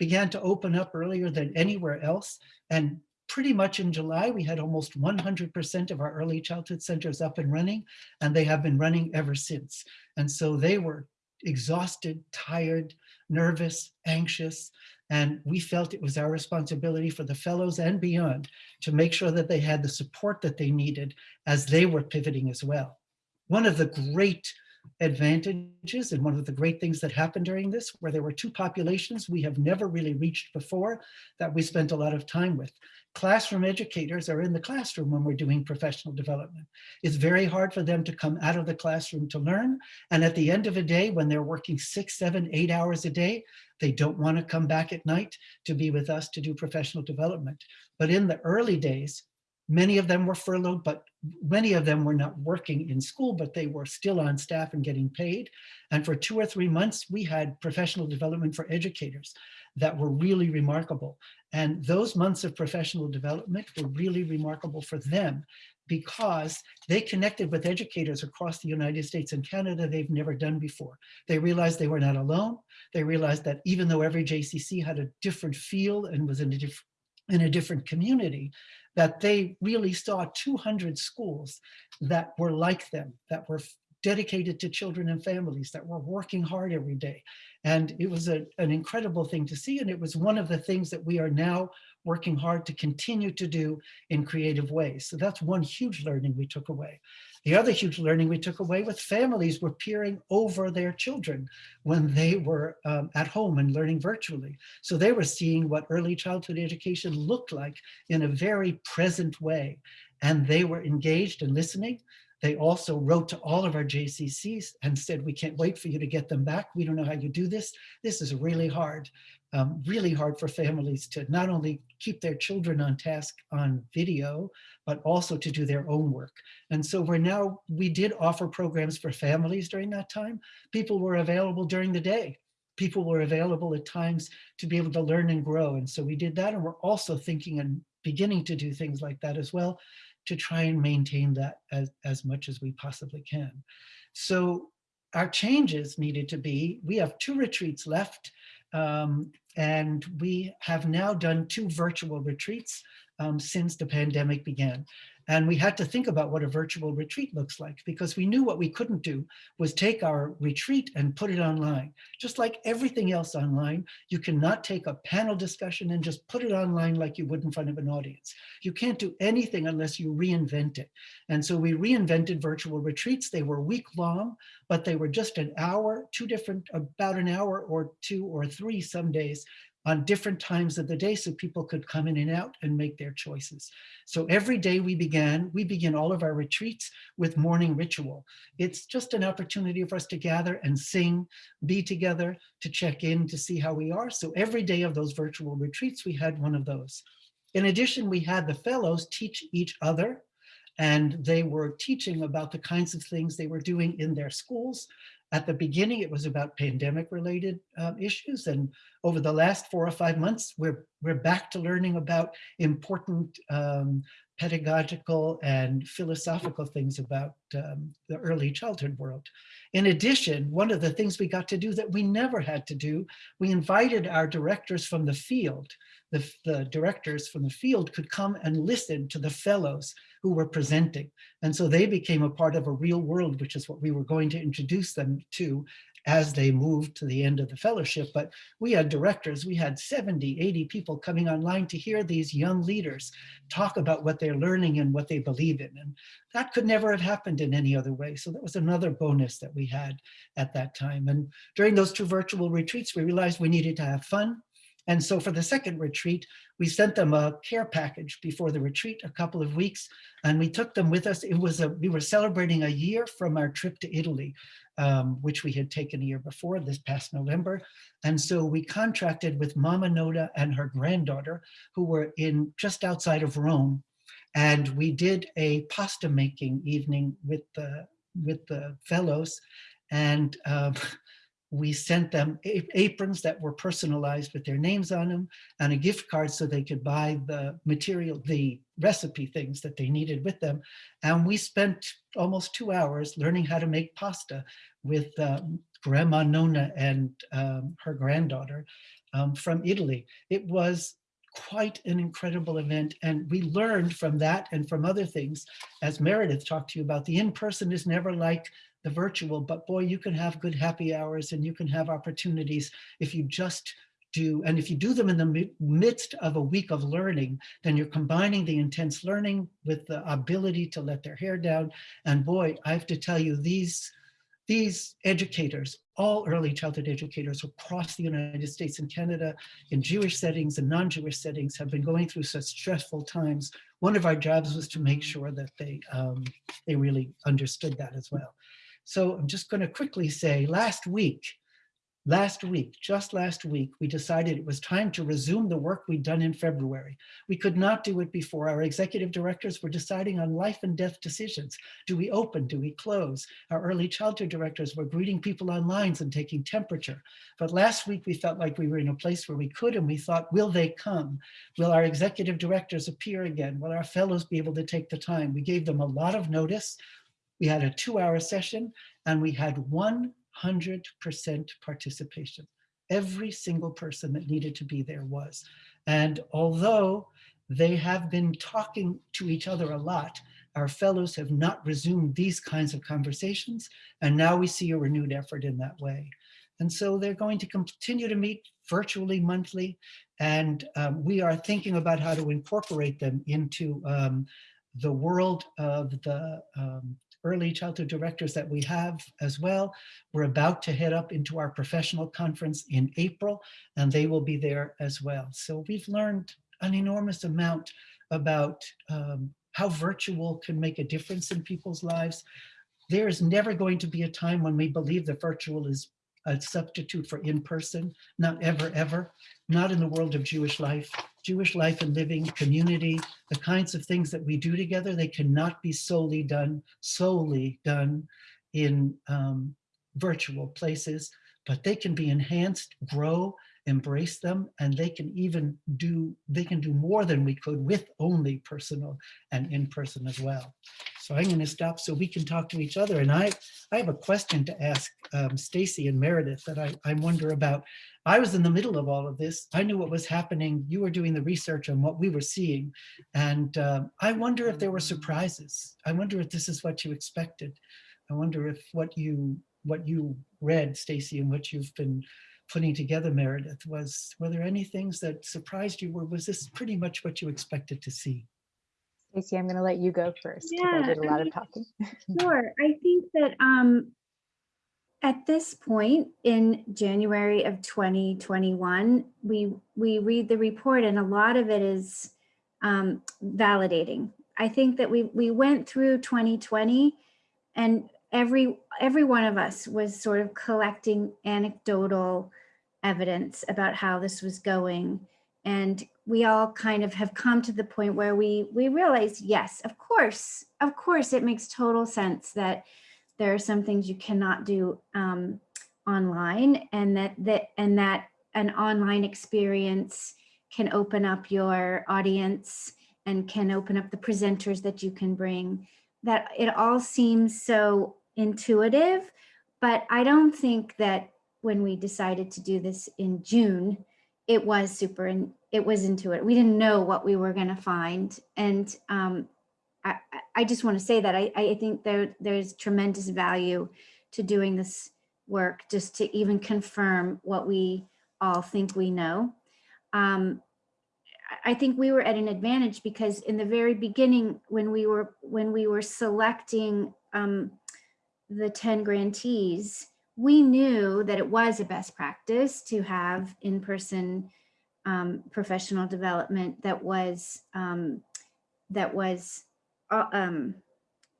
[SPEAKER 4] began to open up earlier than anywhere else. And pretty much in July, we had almost 100% of our early childhood centers up and running, and they have been running ever since. And so they were exhausted, tired, nervous, anxious, and we felt it was our responsibility for the fellows and beyond to make sure that they had the support that they needed as they were pivoting as well. One of the great advantages and one of the great things that happened during this where there were two populations we have never really reached before that we spent a lot of time with. Classroom educators are in the classroom when we're doing professional development. It's very hard for them to come out of the classroom to learn. And at the end of a day, when they're working six, seven, eight hours a day, they don't want to come back at night to be with us to do professional development. But in the early days, Many of them were furloughed, but many of them were not working in school, but they were still on staff and getting paid. And for two or three months, we had professional development for educators that were really remarkable. And those months of professional development were really remarkable for them because they connected with educators across the United States and Canada they've never done before. They realized they were not alone. They realized that even though every JCC had a different feel and was in a different in a different community, that they really saw 200 schools that were like them, that were dedicated to children and families, that were working hard every day. And it was a, an incredible thing to see. And it was one of the things that we are now working hard to continue to do in creative ways. So that's one huge learning we took away. The other huge learning we took away with families were peering over their children when they were um, at home and learning virtually. So they were seeing what early childhood education looked like in a very present way. And they were engaged and listening. They also wrote to all of our JCCs and said, we can't wait for you to get them back. We don't know how you do this. This is really hard, um, really hard for families to not only keep their children on task on video, but also to do their own work. And so we're now, we did offer programs for families during that time. People were available during the day. People were available at times to be able to learn and grow. And so we did that. And we're also thinking and beginning to do things like that as well to try and maintain that as, as much as we possibly can. So our changes needed to be, we have two retreats left um, and we have now done two virtual retreats um, since the pandemic began. And we had to think about what a virtual retreat looks like because we knew what we couldn't do was take our retreat and put it online. Just like everything else online, you cannot take a panel discussion and just put it online like you would in front of an audience. You can't do anything unless you reinvent it. And so we reinvented virtual retreats. They were week long, but they were just an hour, two different, about an hour or two or three some days on different times of the day so people could come in and out and make their choices. So every day we began, we begin all of our retreats with morning ritual. It's just an opportunity for us to gather and sing, be together, to check in, to see how we are. So every day of those virtual retreats, we had one of those. In addition, we had the fellows teach each other and they were teaching about the kinds of things they were doing in their schools, at the beginning, it was about pandemic related um, issues. And over the last four or five months, we're, we're back to learning about important um, pedagogical and philosophical things about um, the early childhood world. In addition, one of the things we got to do that we never had to do, we invited our directors from the field. The, the directors from the field could come and listen to the fellows who were presenting. And so they became a part of a real world, which is what we were going to introduce them to as they moved to the end of the fellowship, but we had directors, we had 70, 80 people coming online to hear these young leaders talk about what they're learning and what they believe in. And that could never have happened in any other way. So that was another bonus that we had at that time. And during those two virtual retreats, we realized we needed to have fun. And so for the second retreat, we sent them a care package before the retreat, a couple of weeks, and we took them with us. It was a, we were celebrating a year from our trip to Italy, um, which we had taken a year before this past November. And so we contracted with Mama Noda and her granddaughter, who were in just outside of Rome. And we did a pasta making evening with the, with the fellows. And um, we sent them aprons that were personalized with their names on them and a gift card so they could buy the material, the recipe things that they needed with them. And we spent almost two hours learning how to make pasta with um, Grandma Nona and um, her granddaughter um, from Italy. It was quite an incredible event. And we learned from that and from other things, as Meredith talked to you about, the in-person is never like the virtual, but boy, you can have good happy hours and you can have opportunities if you just do, and if you do them in the midst of a week of learning, then you're combining the intense learning with the ability to let their hair down. And boy, I have to tell you, these, these educators, all early childhood educators across the United States and Canada, in Jewish settings and non-Jewish settings, have been going through such stressful times. One of our jobs was to make sure that they, um, they really understood that as well. So I'm just going to quickly say last week, last week, just last week, we decided it was time to resume the work we'd done in February. We could not do it before. Our executive directors were deciding on life and death decisions. Do we open? Do we close? Our early childhood directors were greeting people on lines and taking temperature. But last week we felt like we were in a place where we could and we thought, will they come? Will our executive directors appear again? Will our fellows be able to take the time? We gave them a lot of notice. We had a two hour session and we had 100% participation. Every single person that needed to be there was. And although they have been talking to each other a lot, our fellows have not resumed these kinds of conversations. And now we see a renewed effort in that way. And so they're going to continue to meet virtually monthly. And um, we are thinking about how to incorporate them into um, the world of the um, early childhood directors that we have as well. We're about to head up into our professional conference in April, and they will be there as well. So we've learned an enormous amount about um, how virtual can make a difference in people's lives. There is never going to be a time when we believe that virtual is a substitute for in-person, not ever, ever, not in the world of Jewish life. Jewish life and living, community, the kinds of things that we do together, they cannot be solely done, solely done in um, virtual places, but they can be enhanced, grow, embrace them, and they can even do, they can do more than we could with only personal and in-person as well. So I'm going to stop so we can talk to each other. And I, I have a question to ask um, Stacie and Meredith that I, I wonder about. I was in the middle of all of this. I knew what was happening. You were doing the research on what we were seeing. And uh, I wonder if there were surprises. I wonder if this is what you expected. I wonder if what you what you read, Stacie, and what you've been putting together, Meredith, was were there any things that surprised you, or was this pretty much what you expected to see?
[SPEAKER 3] Stacie, I'm going to let you go first.
[SPEAKER 2] Yeah,
[SPEAKER 3] I did a lot
[SPEAKER 2] I
[SPEAKER 3] of talking.
[SPEAKER 2] Sure. I think that um, at this point in January of 2021, we we read the report and a lot of it is um, validating. I think that we we went through 2020 and every every one of us was sort of collecting anecdotal evidence about how this was going and we all kind of have come to the point where we we realize yes of course of course it makes total sense that there are some things you cannot do um, online and that that and that an online experience can open up your audience and can open up the presenters that you can bring. That it all seems so intuitive but i don't think that when we decided to do this in june it was super and it was into it. We didn't know what we were going to find. And um, I, I just want to say that I, I think there, there's tremendous value to doing this work just to even confirm what we all think we know. Um, I- I think we were at an advantage because in the very beginning, when we were when we were selecting um, the 10 grantees, we knew that it was a best practice to have in-person um, professional development that was um, that was uh, um,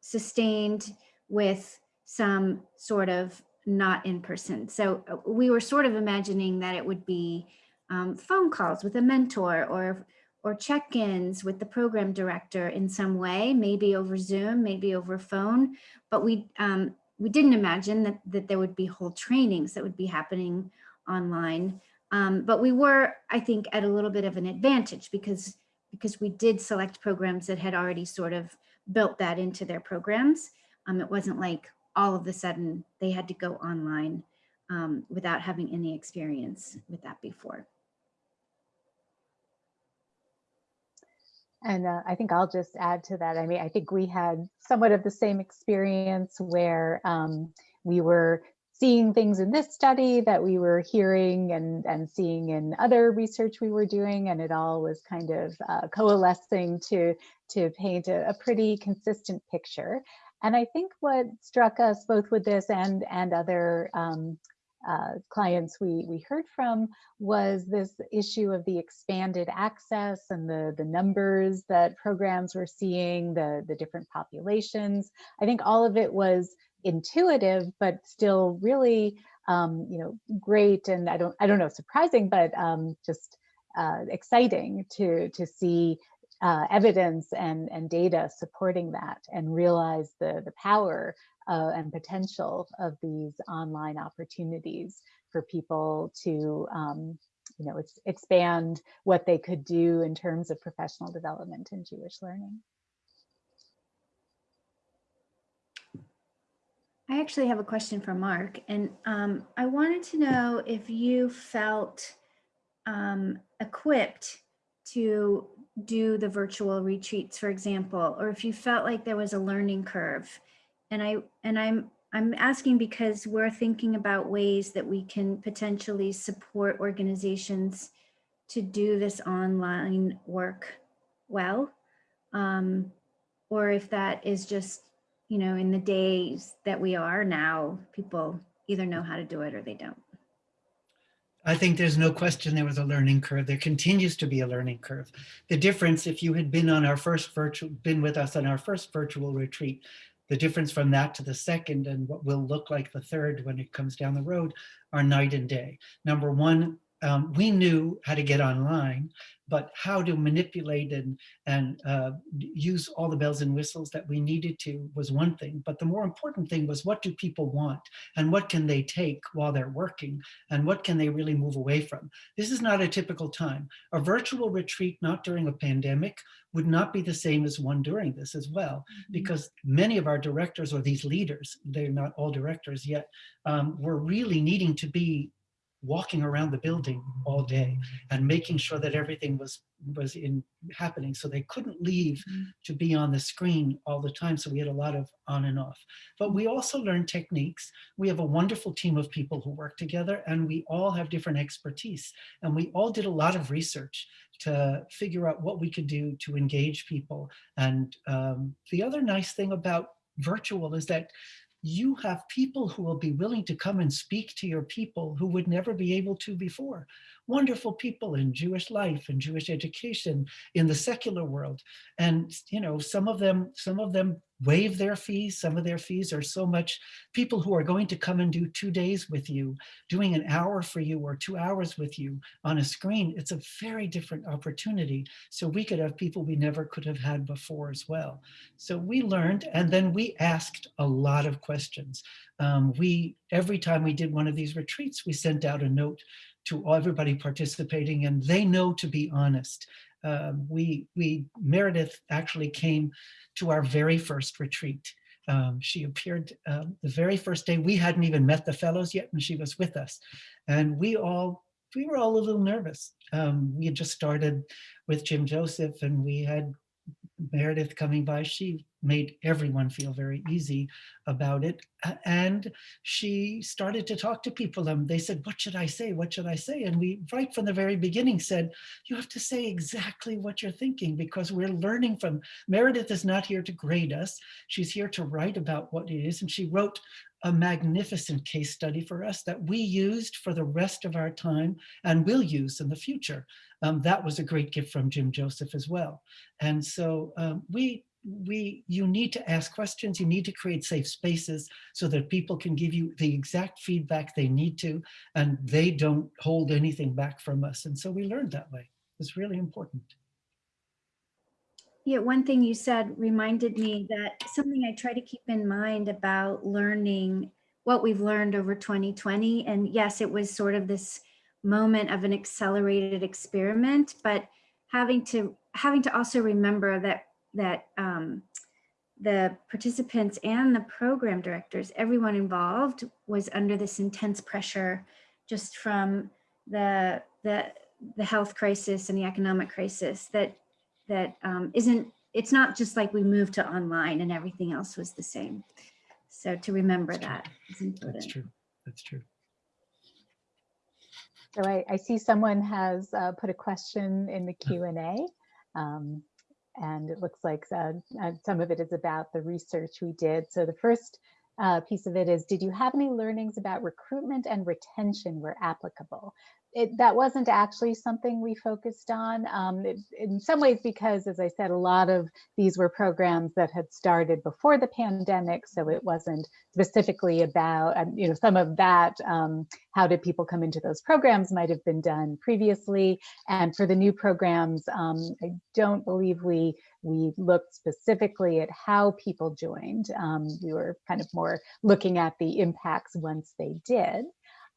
[SPEAKER 2] sustained with some sort of not in person. So uh, we were sort of imagining that it would be um, phone calls with a mentor or or check-ins with the program director in some way, maybe over Zoom, maybe over phone. But we um, we didn't imagine that that there would be whole trainings that would be happening online. Um, but we were, I think, at a little bit of an advantage because because we did select programs that had already sort of built that into their programs. Um, it wasn't like all of a sudden they had to go online um, without having any experience with that before.
[SPEAKER 3] And uh, I think I'll just add to that. I mean, I think we had somewhat of the same experience where um, we were seeing things in this study that we were hearing and, and seeing in other research we were doing, and it all was kind of uh, coalescing to, to paint a, a pretty consistent picture. And I think what struck us both with this and, and other um, uh, clients we, we heard from was this issue of the expanded access and the, the numbers that programs were seeing, the, the different populations. I think all of it was intuitive, but still really, um, you know, great and I don't, I don't know, surprising, but um, just uh, exciting to, to see uh, evidence and, and data supporting that and realize the, the power uh, and potential of these online opportunities for people to um, you know, ex expand what they could do in terms of professional development in Jewish learning.
[SPEAKER 2] I actually have a question for Mark, and um, I wanted to know if you felt um, equipped to do the virtual retreats, for example, or if you felt like there was a learning curve. And I and I'm I'm asking because we're thinking about ways that we can potentially support organizations to do this online work well, um, or if that is just you know, in the days that we are now, people either know how to do it or they don't.
[SPEAKER 4] I think there's no question there was a learning curve. There continues to be a learning curve. The difference, if you had been on our first virtual, been with us on our first virtual retreat, the difference from that to the second and what will look like the third when it comes down the road are night and day. Number one, um, we knew how to get online, but how to manipulate and, and uh, use all the bells and whistles that we needed to was one thing. But the more important thing was what do people want and what can they take while they're working and what can they really move away from? This is not a typical time. A virtual retreat, not during a pandemic, would not be the same as one during this as well, mm -hmm. because many of our directors or these leaders, they're not all directors yet, um, were really needing to be walking around the building all day and making sure that everything was was in happening so they couldn't leave mm. to be on the screen all the time. So we had a lot of on and off. But we also learned techniques. We have a wonderful team of people who work together and we all have different expertise. And we all did a lot of research to figure out what we could do to engage people. And um, the other nice thing about virtual is that you have people who will be willing to come and speak to your people who would never be able to before. Wonderful people in Jewish life and Jewish education in the secular world. And, you know, some of them, some of them waive their fees. Some of their fees are so much people who are going to come and do two days with you, doing an hour for you or two hours with you on a screen. It's a very different opportunity. So we could have people we never could have had before as well. So we learned and then we asked a lot of questions. Um, we, every time we did one of these retreats, we sent out a note to everybody participating and they know to be honest. Um, we, we, Meredith actually came to our very first retreat. Um, she appeared um, the very first day. We hadn't even met the fellows yet and she was with us. And we all, we were all a little nervous. Um, we had just started with Jim Joseph and we had Meredith coming by, she made everyone feel very easy about it. And she started to talk to people and they said, what should I say? What should I say? And we, right from the very beginning said, you have to say exactly what you're thinking because we're learning from, Meredith is not here to grade us. She's here to write about what it is. And she wrote a magnificent case study for us that we used for the rest of our time and will use in the future. Um, that was a great gift from Jim Joseph as well. And so um, we, we, you need to ask questions, you need to create safe spaces so that people can give you the exact feedback they need to, and they don't hold anything back from us. And so we learned that way. It's really important.
[SPEAKER 2] Yeah, one thing you said reminded me that something I try to keep in mind about learning what we've learned over 2020. And yes, it was sort of this moment of an accelerated experiment, but having to having to also remember that that um, the participants and the program directors, everyone involved was under this intense pressure just from the the the health crisis and the economic crisis that that um, isn't, it's not just like we moved to online and everything else was the same. So to remember that is
[SPEAKER 4] That's
[SPEAKER 2] important.
[SPEAKER 4] true. That's true.
[SPEAKER 3] So I, I see someone has uh, put a question in the Q and A. Um, and it looks like uh, uh, some of it is about the research we did. So the first uh, piece of it is, did you have any learnings about recruitment and retention where applicable? It, that wasn't actually something we focused on um, it, in some ways because, as I said, a lot of these were programs that had started before the pandemic. So it wasn't specifically about, um, you know, some of that, um, how did people come into those programs might have been done previously. And for the new programs, um, I don't believe we we looked specifically at how people joined. Um, we were kind of more looking at the impacts once they did.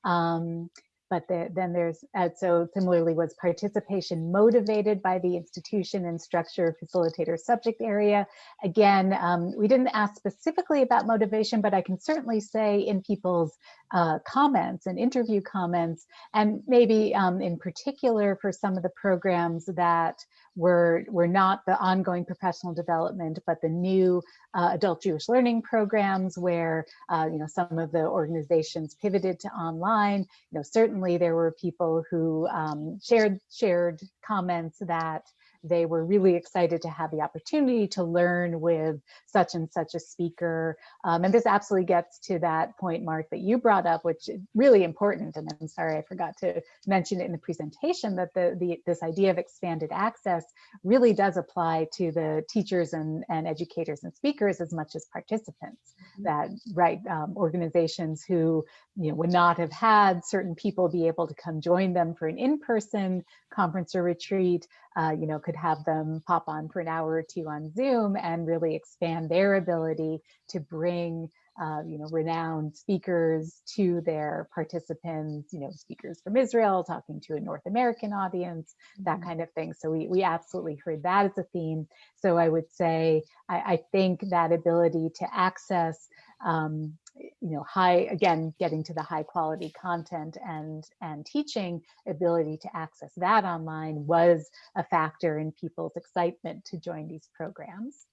[SPEAKER 3] Um, but the, then there's, uh, so similarly was participation motivated by the institution and structure, facilitator, subject area. Again, um, we didn't ask specifically about motivation, but I can certainly say in people's uh, comments and interview comments, and maybe um, in particular for some of the programs that were, were not the ongoing professional development, but the new uh, adult Jewish learning programs where, uh, you know, some of the organizations pivoted to online. You know, certainly there were people who um, shared, shared comments that they were really excited to have the opportunity to learn with such and such a speaker. Um, and this absolutely gets to that point, Mark, that you brought up, which is really important. And I'm sorry, I forgot to mention it in the presentation that the, the this idea of expanded access really does apply to the teachers and, and educators and speakers as much as participants. That right um, organizations who you know would not have had certain people be able to come join them for an in-person conference or retreat, uh, you know, could have them pop on for an hour or two on Zoom and really expand their ability to bring uh, you know, renowned speakers to their participants, you know, speakers from Israel talking to a North American audience, that kind of thing. So we, we absolutely heard that as a theme. So I would say, I, I think that ability to access, um, you know, high, again, getting to the high quality content and, and teaching ability to access that online was a factor in people's excitement to join these programs.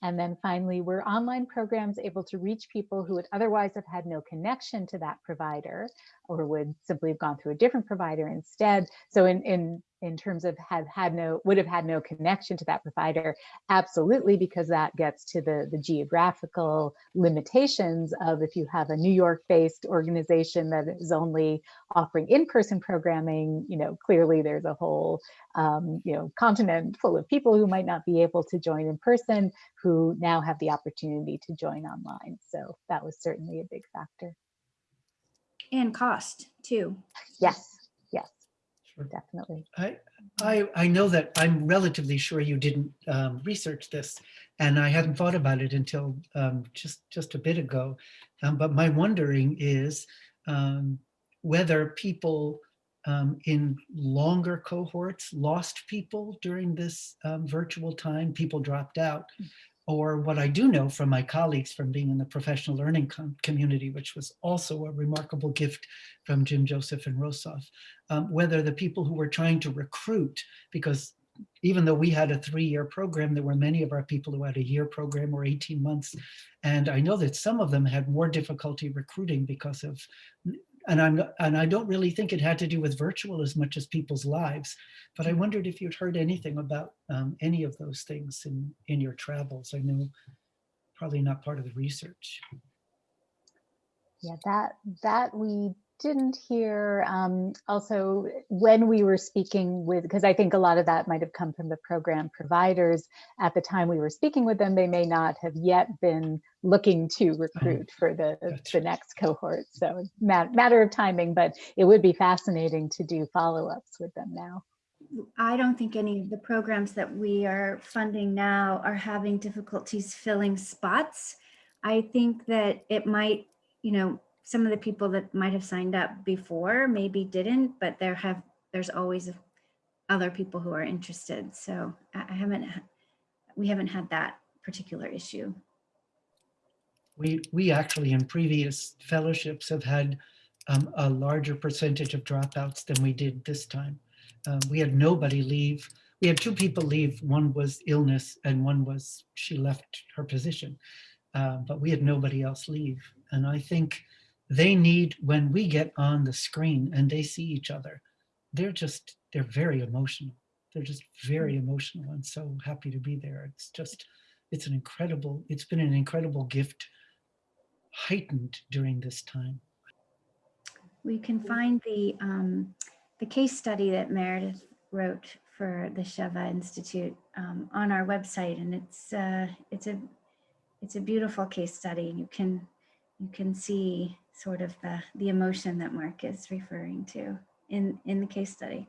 [SPEAKER 3] And then finally, were online programs able to reach people who would otherwise have had no connection to that provider or would simply have gone through a different provider instead? So in, in, in terms of have had no, would have had no connection to that provider, absolutely, because that gets to the, the geographical limitations of if you have a New York based organization that is only offering in-person programming, you know, clearly there's a whole, um, you know, continent full of people who might not be able to join in person, who now have the opportunity to join online. So that was certainly a big factor.
[SPEAKER 2] And cost too.
[SPEAKER 3] Yes, yes,
[SPEAKER 4] Sure.
[SPEAKER 3] definitely.
[SPEAKER 4] I, I, I know that I'm relatively sure you didn't um, research this, and I hadn't thought about it until um, just just a bit ago. Um, but my wondering is um, whether people um, in longer cohorts lost people during this um, virtual time. People dropped out, or what I do know from my colleagues from being in the professional learning com community, which was also a remarkable gift from Jim Joseph and Rosov, um, whether the people who were trying to recruit, because even though we had a three-year program, there were many of our people who had a year program or 18 months. And I know that some of them had more difficulty recruiting because of, and I'm, and I don't really think it had to do with virtual as much as people's lives. But I wondered if you'd heard anything about um, any of those things in, in your travels. I know probably not part of the research.
[SPEAKER 3] Yeah, that that we didn't hear. Um, also, when we were speaking with, because I think a lot of that might have come from the program providers at the time we were speaking with them, they may not have yet been looking to recruit for the
[SPEAKER 4] that's
[SPEAKER 3] the next cohort. So it's ma- matter of timing, but it would be fascinating to do follow-ups with them now.
[SPEAKER 2] I don't think any of the programs that we are funding now are having difficulties filling spots. I think that it might, you know, some of the people that might have signed up before maybe didn't, but there have, there's always other people who are interested. So I I haven't, we haven't had that particular issue.
[SPEAKER 4] We, we actually in previous fellowships have had um, a larger percentage of dropouts than we did this time. Um, we had nobody leave. We had two people leave. One was illness and one was she left her position. Uh, but we had nobody else leave. And I think they need, when we get on the screen and they see each other, they're just, they're very emotional. They're just very emotional and so happy to be there. It's just, it's an incredible, it's been an incredible gift heightened during this time.
[SPEAKER 2] We can find the, um, the case study that Meredith wrote for the Sheva Institute um, on our website, and it's, uh, it's a, it's a beautiful case study. You can, you can see sort of the, the emotion that Mark is referring to in, in the case study.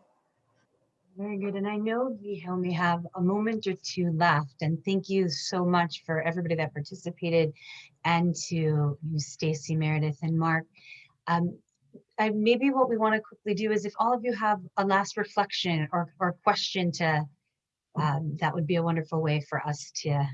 [SPEAKER 1] Very good. And I know we only have a moment or two left. And thank you so much for everybody that participated and to you, Stacie, Meredith, and Mark. Um, I, maybe what we want to quickly do is if all of you have a last reflection or, or question to, um, that would be a wonderful way for us to,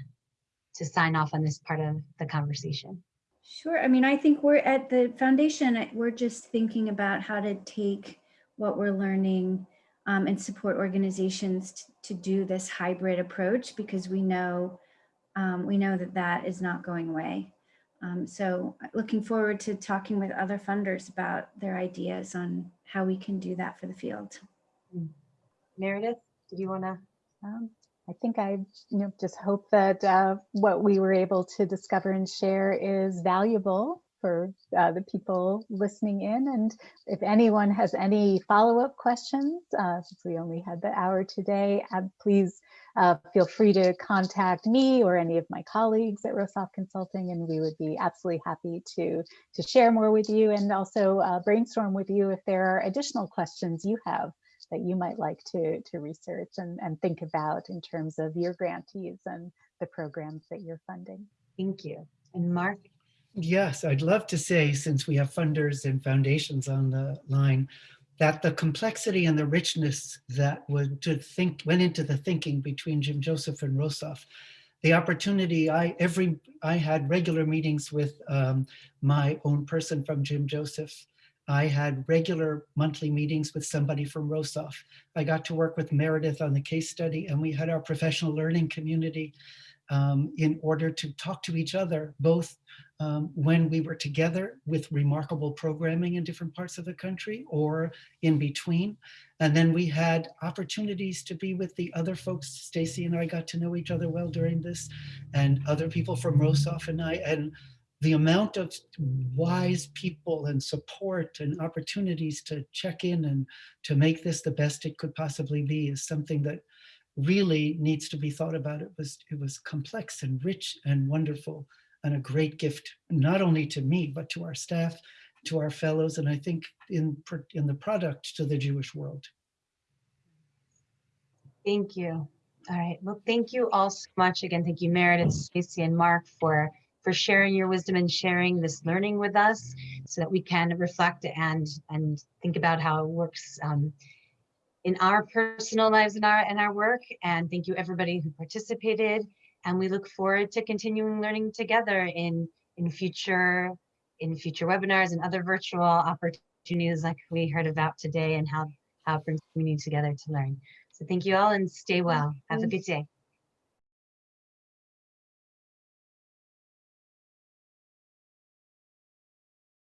[SPEAKER 1] to sign off on this part of the conversation.
[SPEAKER 2] Sure. I mean, I think we're at the foundation, we're just thinking about how to take what we're learning um, and support organizations to do this hybrid approach because we know um, we know that that is not going away. Um, so uh, looking forward to talking with other funders about their ideas on how we can do that for the field.
[SPEAKER 1] Meredith, did you want to?
[SPEAKER 3] Um, I think I you know, just hope that uh, what we were able to discover and share is valuable for uh, the people listening in. And if anyone has any follow-up questions, uh, since we only had the hour today, uh, please uh, feel free to contact me or any of my colleagues at Rosov Consulting, and we would be absolutely happy to, to share more with you and also uh, brainstorm with you if there are additional questions you have that you might like to, to research and, and think about in terms of your grantees and the programs that you're funding.
[SPEAKER 1] Thank you. And Mark?
[SPEAKER 4] Yes, I'd love to say, since we have funders and foundations on the line, that the complexity and the richness that would to think went into the thinking between Jim Joseph and Rosov. The opportunity I every I had regular meetings with um, my own person from Jim Joseph. I had regular monthly meetings with somebody from Rosov. I got to work with Meredith on the case study and we had our professional learning community um, in order to talk to each other, both um, when we were together with remarkable programming in different parts of the country or in between. And then we had opportunities to be with the other folks. Stacie and I got to know each other well during this and other people from Rosov and I. And the amount of wise people and support and opportunities to check in and to make this the best it could possibly be is something that really needs to be thought about. It was, it was complex and rich and wonderful and a great gift, not only to me, but to our staff, to our fellows, and I think in, in the product to the Jewish world.
[SPEAKER 1] Thank you. All right. Well, thank you all so much. Again, thank you, Meredith, Stacie, and Mark for for sharing your wisdom and sharing this learning with us so that we can reflect and and think about how it works um, in our personal lives and our and our work. And thank you everybody who participated. And we look forward to continuing learning together in in future in future webinars and other virtual opportunities like we heard about today and how how it brings community together to learn. So thank you all and stay well. Have a good day.